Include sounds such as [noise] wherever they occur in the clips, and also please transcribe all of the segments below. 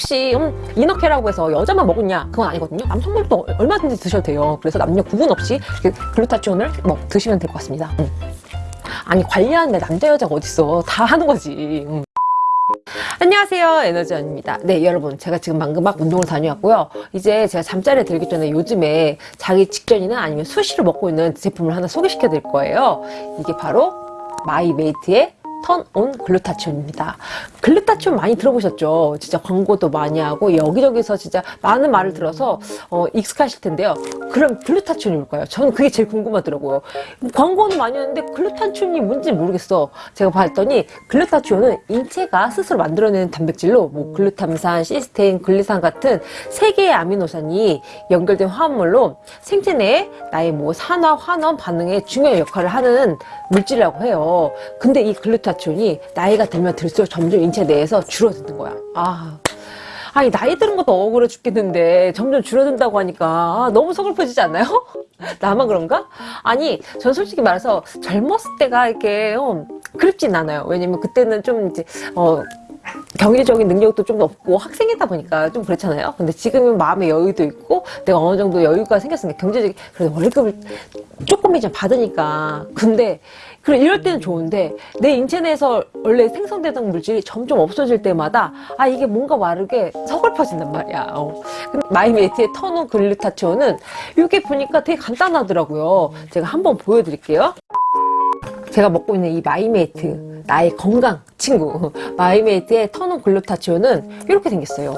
혹시 음, inner care라고 해서 여자만 먹었냐? 그건 아니거든요. 남성분도 얼마든지 드셔도 돼요. 그래서 남녀 구분 없이 그 글루타치온을 뭐 드시면 될 것 같습니다. 음. 아니 관리하는데 남자 여자가 어딨어? 다 하는 거지. 음. 안녕하세요. 에너지원입니다. 네 여러분. 제가 지금 방금 막 운동을 다녀왔고요. 이제 제가 잠자리에 들기 전에 요즘에 자기 직전이나 아니면 수시로 먹고 있는 제품을 하나 소개시켜 드릴 거예요. 이게 바로 마이메이트의 턴온 글루타치온입니다. 글루타치온 많이 들어보셨죠? 진짜 광고도 많이 하고 여기저기서 진짜 많은 말을 들어서 어, 익숙하실 텐데요. 그럼 글루타치온이 뭘까요? 저는 그게 제일 궁금하더라고요. 광고는 많이 하는데 글루타치온이 뭔지 모르겠어. 제가 봤더니 글루타치온은 인체가 스스로 만들어내는 단백질로 뭐 글루탐산, 시스테인, 글리산 같은 세 개의 아미노산이 연결된 화합물로 생체 내에 나의 뭐 산화, 환원 반응에 중요한 역할을 하는 물질이라고 해요. 근데 이 글루타 글루타치온이 나이가 들면 들수록 점점 인체 내에서 줄어드는 거야. 아. 아니 나이 드는 것도 억울해 죽겠는데 점점 줄어든다고 하니까 아, 너무 서글퍼지지 않나요? [laughs] 나만 그런가? 아니 전 솔직히 말해서 젊었을 때가 이렇게 어, 그립진 않아요 왜냐면 그때는 좀 이제 어 경제적인 능력도 좀 없고 학생이다 보니까 좀 그렇잖아요. 근데 지금은 마음의 여유도 있고 내가 어느 정도 여유가 생겼으니까 경제적인 그래도 월급을 조금이좀 받으니까 근데 그래 이럴 때는 좋은데 내 인체 내에서 원래 생성되던 물질이 점점 없어질 때마다 아 이게 뭔가 마르게 서글퍼진단 말이야. 어. 마이메이트의 터노 글루타치온은 이게 보니까 되게 간단하더라고요. 제가 한번 보여드릴게요. 제가 먹고 있는 이 마이메이트 나의 건강 친구 마이메이트의 터노 글루타치온은 이렇게 생겼어요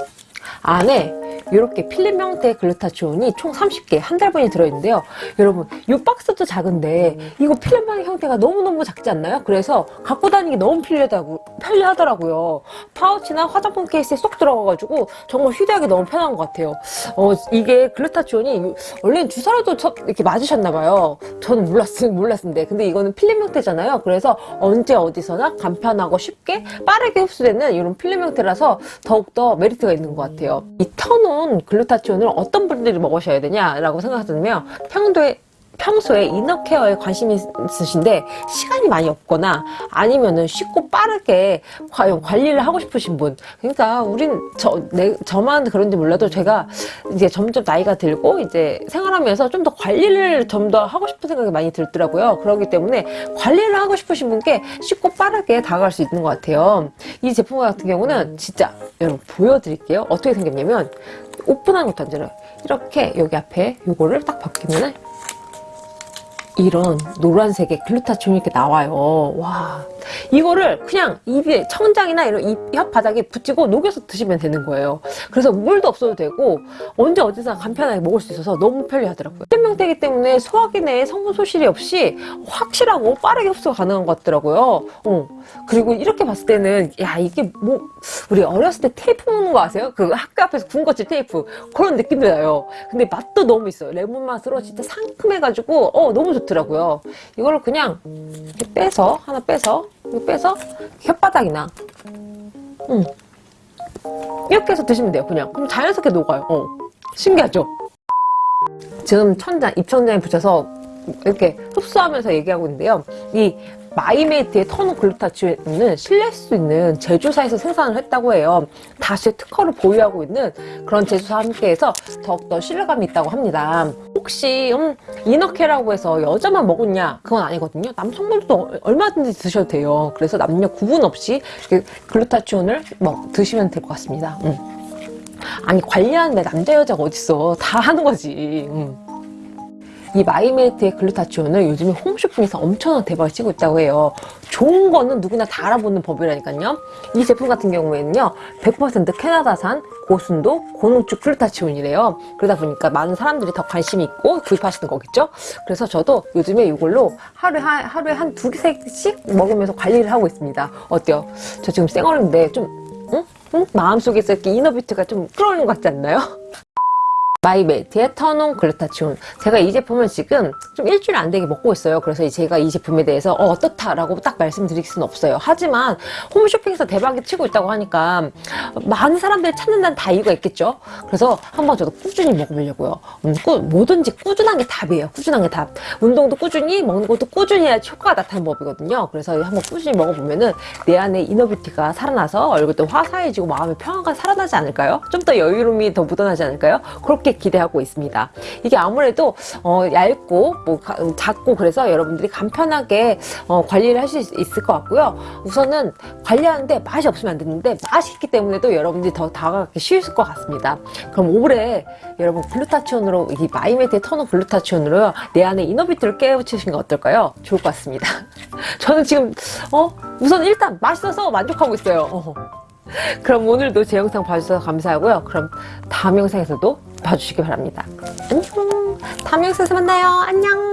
안에 이렇게 필름 형태의 글루타치온이 총 30개 한 달분이 들어있는데요. 여러분 이 박스도 작은데 이거 필름 형태가 너무너무 작지 않나요? 그래서 갖고 다니기 너무 편리하다고, 편리하더라고요. 파우치나 화장품 케이스에 쏙 들어가가지고 정말 휴대하기 너무 편한 것 같아요. 어, 이게 글루타치온이 원래는 주사로도 이렇게 맞으셨나봐요. 저는 몰랐, 몰랐는데 근데 이거는 필름 형태잖아요. 그래서 언제 어디서나 간편하고 쉽게 빠르게 흡수되는 이런 필름 형태라서 더욱더 메리트가 있는 것 같아요. 이 터 놓은 글루타치온을 어떤 분들이 먹으셔야 되냐라고 생각하시면 평소에 평소에 이너케어에 관심이 있으신데 시간이 많이 없거나 아니면은 쉽고 빠르게 과연 관리를 하고 싶으신 분. 그러니까 우린 저, 내, 저만 그런지 몰라도 제가 이제 점점 나이가 들고 이제 생활하면서 좀 더 관리를 좀 더 하고 싶은 생각이 많이 들더라고요. 그렇기 때문에 관리를 하고 싶으신 분께 쉽고 빠르게 다가갈 수 있는 것 같아요. 이 제품 같은 경우는 진짜 여러분 보여드릴게요. 어떻게 생겼냐면 오픈한 것도 아니라 이렇게 여기 앞에 요거를 딱 벗기면은 이런 노란색의 글루타치온이 이렇게 나와요. 와 이거를 그냥 입에 청장이나 이런 입 혓바닥에 붙이고 녹여서 드시면 되는 거예요. 그래서 물도 없어도 되고 언제 어디서 간편하게 먹을 수 있어서 너무 편리하더라고요. 생명태기 때문에 소화기 내에 성분 소실이 없이 확실하고 빠르게 흡수가 가능한 것 같더라고요. 어. 그리고 이렇게 봤을 때는 야 이게 뭐 우리 어렸을 때 테이프 먹는 거 아세요? 그 학교 앞에서 군것질 테이프. 그런 느낌도 나요. 근데 맛도 너무 있어요. 레몬 맛으로 진짜 상큼해가지고 어 너무 좋더라고요. 이거를 그냥 빼서 하나 빼서 이거 빼서 혓바닥이나 음. 이렇게 해서 드시면 돼요 그냥 그럼 자연스럽게 녹아요 어. 신기하죠? 지금 천장, 입천장에 붙여서 이렇게 흡수하면서 얘기하고 있는데요 이 마이메이트의 터노 글루타치온은 신뢰할 수 있는 제조사에서 생산을 했다고 해요. 다수 특허를 보유하고 있는 그런 제조사와 함께해서 더욱더 신뢰감이 있다고 합니다. 혹시 음, inner care라고 해서 여자만 먹었냐? 그건 아니거든요. 남성분도 얼마든지 드셔도 돼요. 그래서 남녀 구분 없이 글루타치온을 뭐 드시면 될 것 같습니다. 음. 아니 관리하는데 남자 여자가 어딨어. 다 하는 거지. 음. 이 마이메이트의 글루타치온은 요즘에 홈쇼핑에서 엄청난 대박을 치고 있다고 해요. 좋은 거는 누구나 다 알아보는 법이라니까요. 이 제품 같은 경우에는요. 100% 캐나다산 고순도 고농축 글루타치온이래요. 그러다 보니까 많은 사람들이 더 관심이 있고 구입하시는 거겠죠. 그래서 저도 요즘에 이걸로 하루에 한, 하루에 한 두세 개씩 먹으면서 관리를 하고 있습니다. 어때요? 저 지금 쌩얼인데 좀 응? 응? 마음속에서 이렇게 inner beauty가 좀 끓어오르는 것 같지 않나요? 마이메이트의 터논 글루타치온 제가 이 제품을 지금 좀 일주일 안 되게 먹고 있어요. 그래서 제가 이 제품에 대해서 어, 어떻다라고 딱 말씀드릴 수는 없어요. 하지만 홈쇼핑에서 대박이 치고 있다고 하니까 많은 사람들이 찾는다는 다 이유가 있겠죠? 그래서 한번 저도 꾸준히 먹어보려고요. 음, 꾸, 뭐든지 꾸준한 게 답이에요. 꾸준한 게 답. 운동도 꾸준히 먹는 것도 꾸준히 해야 효과가 나타나는 법이거든요. 그래서 한번 꾸준히 먹어보면은 내 안에 inner beauty가 살아나서 얼굴도 화사해지고 마음의 평화가 살아나지 않을까요? 좀 더 여유로움이 더 묻어나지 않을까요? 그렇게 기대하고 있습니다. 이게 아무래도 어, 얇고 뭐 가- 작고 그래서 여러분들이 간편하게 어, 관리를 할 수 있을 것 같고요. 우선은 관리하는데 맛이 없으면 안 되는데 맛이 있기 때문에도 여러분들이 더 다가가기 쉬울 것 같습니다. 그럼 올해 여러분 글루타치온으로 이 마이메트의 터너 글루타치온으로 내 안에 inner beauty를 깨우치시는 거 어떨까요? 좋을 것 같습니다. [laughs] 저는 지금 어 우선 일단 맛있어서 만족하고 있어요. 어. [laughs] 그럼 오늘도 제 영상 봐주셔서 감사하고요. 그럼 다음 영상에서도 봐주시기 바랍니다. 안녕. 다음 영상에서 만나요. 안녕.